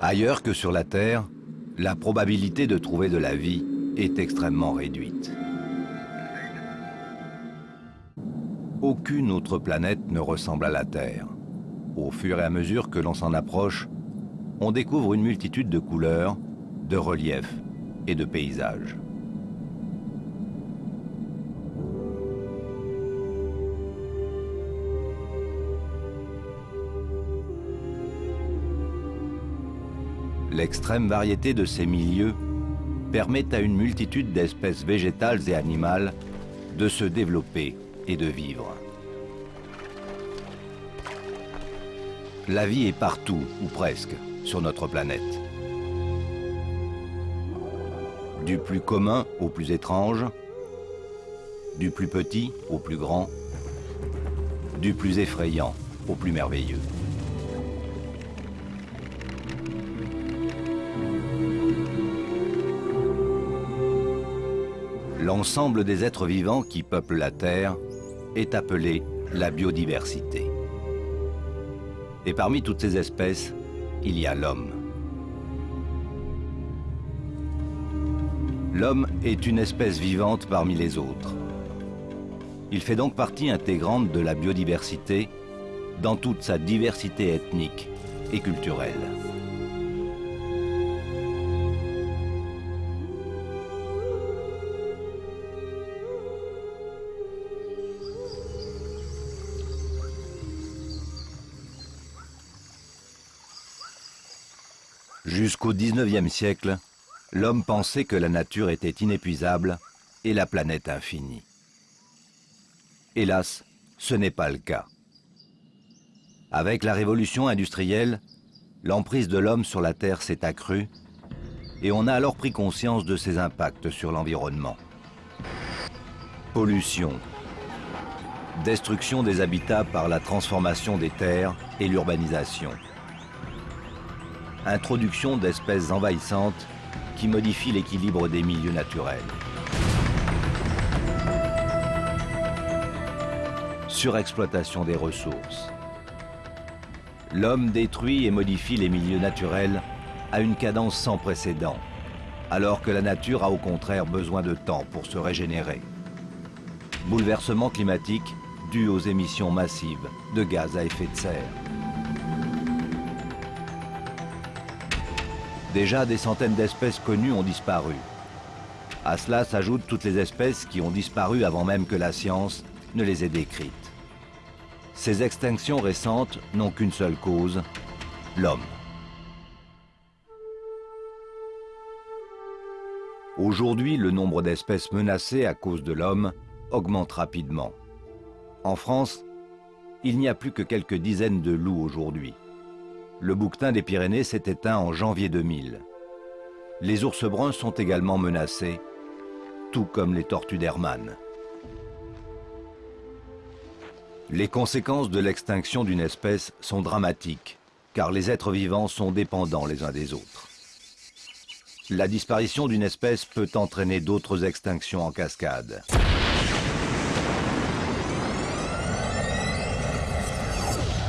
Ailleurs que sur la Terre, la probabilité de trouver de la vie est extrêmement réduite. Aucune autre planète ne ressemble à la Terre. Au fur et à mesure que l'on s'en approche, on découvre une multitude de couleurs, de reliefs et de paysages. L'extrême variété de ces milieux permet à une multitude d'espèces végétales et animales de se développer et de vivre. La vie est partout, ou presque, sur notre planète. Du plus commun au plus étrange, du plus petit au plus grand, du plus effrayant au plus merveilleux. L'ensemble des êtres vivants qui peuplent la Terre est appelé la biodiversité. Et parmi toutes ces espèces, il y a l'homme. L'homme est une espèce vivante parmi les autres. Il fait donc partie intégrante de la biodiversité dans toute sa diversité ethnique et culturelle. Jusqu'au 19e siècle, l'homme pensait que la nature était inépuisable et la planète infinie. Hélas, ce n'est pas le cas. Avec la révolution industrielle, l'emprise de l'homme sur la Terre s'est accrue et on a alors pris conscience de ses impacts sur l'environnement. Pollution, destruction des habitats par la transformation des terres et l'urbanisation introduction d'espèces envahissantes qui modifient l'équilibre des milieux naturels. Surexploitation des ressources. L'homme détruit et modifie les milieux naturels à une cadence sans précédent, alors que la nature a au contraire besoin de temps pour se régénérer. Bouleversement climatique dû aux émissions massives de gaz à effet de serre. Déjà, des centaines d'espèces connues ont disparu. À cela s'ajoutent toutes les espèces qui ont disparu avant même que la science ne les ait décrites. Ces extinctions récentes n'ont qu'une seule cause, l'homme. Aujourd'hui, le nombre d'espèces menacées à cause de l'homme augmente rapidement. En France, il n'y a plus que quelques dizaines de loups aujourd'hui le bouquetin des Pyrénées s'est éteint en janvier 2000. Les ours bruns sont également menacés, tout comme les tortues d'Hermann. Les conséquences de l'extinction d'une espèce sont dramatiques, car les êtres vivants sont dépendants les uns des autres. La disparition d'une espèce peut entraîner d'autres extinctions en cascade.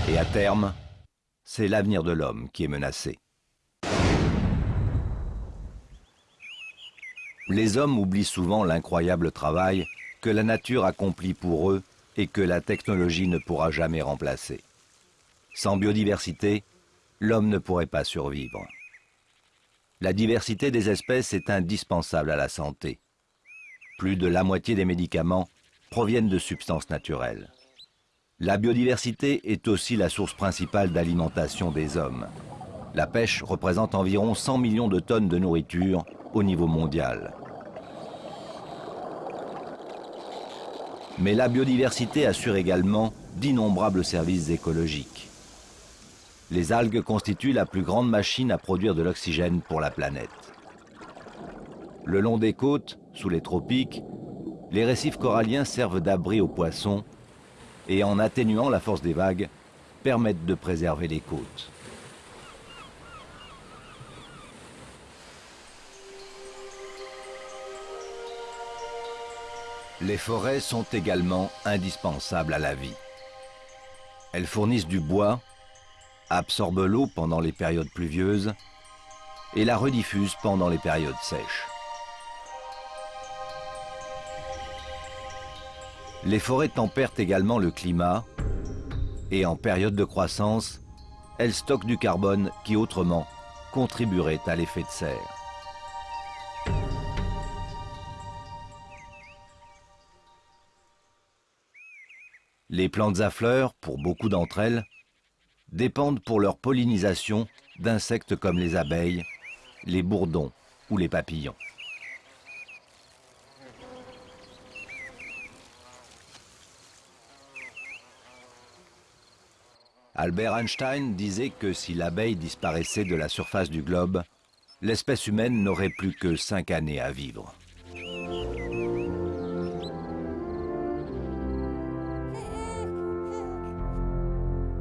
Et à terme, c'est l'avenir de l'homme qui est menacé. Les hommes oublient souvent l'incroyable travail que la nature accomplit pour eux et que la technologie ne pourra jamais remplacer. Sans biodiversité, l'homme ne pourrait pas survivre. La diversité des espèces est indispensable à la santé. Plus de la moitié des médicaments proviennent de substances naturelles. La biodiversité est aussi la source principale d'alimentation des hommes. La pêche représente environ 100 millions de tonnes de nourriture au niveau mondial. Mais la biodiversité assure également d'innombrables services écologiques. Les algues constituent la plus grande machine à produire de l'oxygène pour la planète. Le long des côtes, sous les tropiques, les récifs coralliens servent d'abri aux poissons et en atténuant la force des vagues, permettent de préserver les côtes. Les forêts sont également indispensables à la vie. Elles fournissent du bois, absorbent l'eau pendant les périodes pluvieuses et la rediffusent pendant les périodes sèches. Les forêts tempèrent également le climat et en période de croissance, elles stockent du carbone qui autrement contribuerait à l'effet de serre. Les plantes à fleurs, pour beaucoup d'entre elles, dépendent pour leur pollinisation d'insectes comme les abeilles, les bourdons ou les papillons. Albert Einstein disait que si l'abeille disparaissait de la surface du globe, l'espèce humaine n'aurait plus que cinq années à vivre.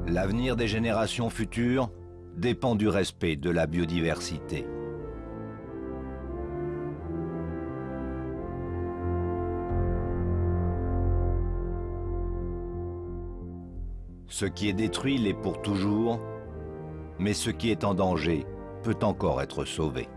L'avenir des générations futures dépend du respect de la biodiversité. Ce qui est détruit l'est pour toujours, mais ce qui est en danger peut encore être sauvé.